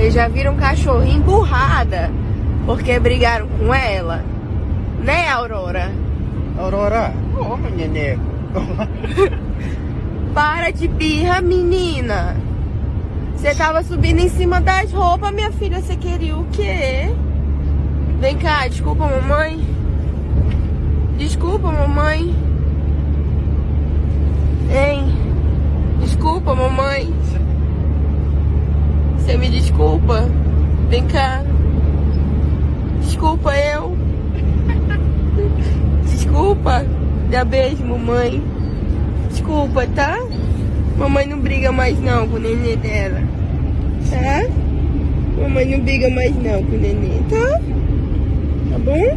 Vocês já viram um cachorrinho emburrada porque brigaram com ela? Né, Aurora? Aurora, ô neneco. Para de birra, menina. Você tava subindo em cima das roupas, minha filha. Você queria o quê? Vem cá, desculpa, mamãe. Desculpa, mamãe. Hein? Desculpa, mamãe. Você me desculpa? Vem cá. Desculpa eu. Desculpa. Dá beijo, mamãe. Desculpa, tá? Mamãe não briga mais não com o nenê dela. Tá? Mamãe não briga mais não com o nenê, tá? Tá bom?